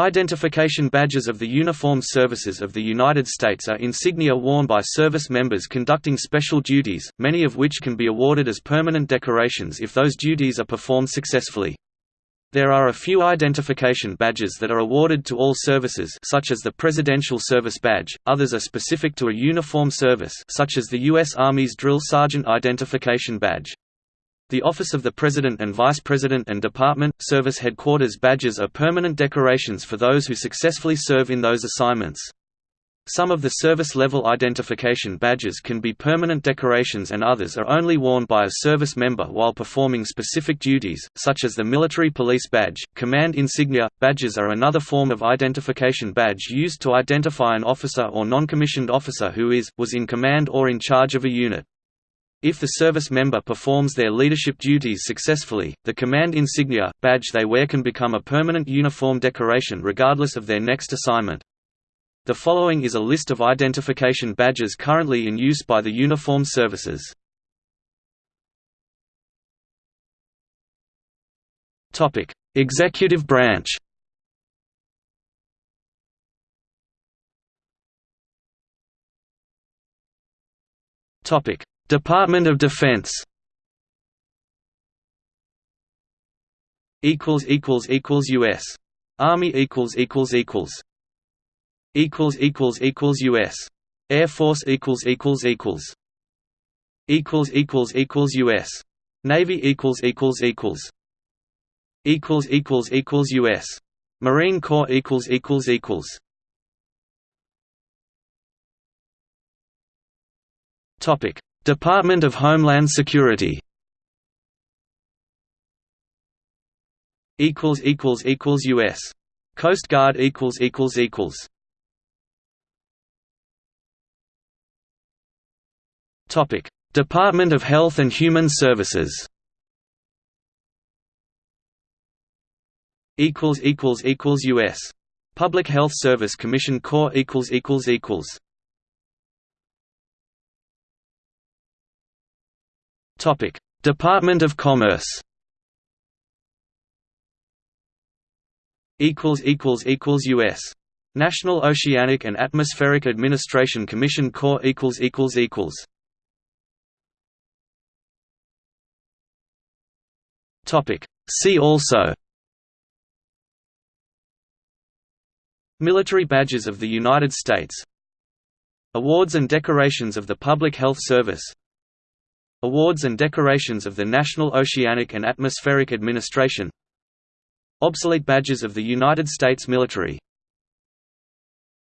Identification badges of the Uniformed Services of the United States are insignia worn by service members conducting special duties, many of which can be awarded as permanent decorations if those duties are performed successfully. There are a few identification badges that are awarded to all services such as the Presidential Service Badge, others are specific to a uniform service such as the U.S. Army's Drill Sergeant Identification Badge. The Office of the President and Vice President and Department, Service Headquarters badges are permanent decorations for those who successfully serve in those assignments. Some of the service-level identification badges can be permanent decorations and others are only worn by a service member while performing specific duties, such as the Military Police Badge. Command insignia badges are another form of identification badge used to identify an officer or non-commissioned officer who is, was in command or in charge of a unit. If the service member performs their leadership duties successfully, the command insignia, badge they wear can become a permanent uniform decoration regardless of their next assignment. The following is a list of identification badges currently in use by the uniformed services. Executive branch Topic: Department of Defense. Equals equals equals US Army equals equals equals. Equals equals equals US Air Force equals equals equals. Equals equals equals US Navy equals equals equals. Equals equals equals US Marine Corps equals equals equals. Topic Department of Homeland Security. Equals equals equals US Coast Guard equals equals equals. Topic. Department of Health and Human Services. Equals equals equals US Public Health Service Commission Corps equals equals equals Topic: Department of Commerce. Equals equals equals U.S. National Oceanic and Atmospheric Administration Commission Corps equals equals equals. Topic: See also. Military badges of the United States Awards and decorations of the Public Health Service Awards and decorations of the National Oceanic and Atmospheric Administration. Obsolete badges of the United States military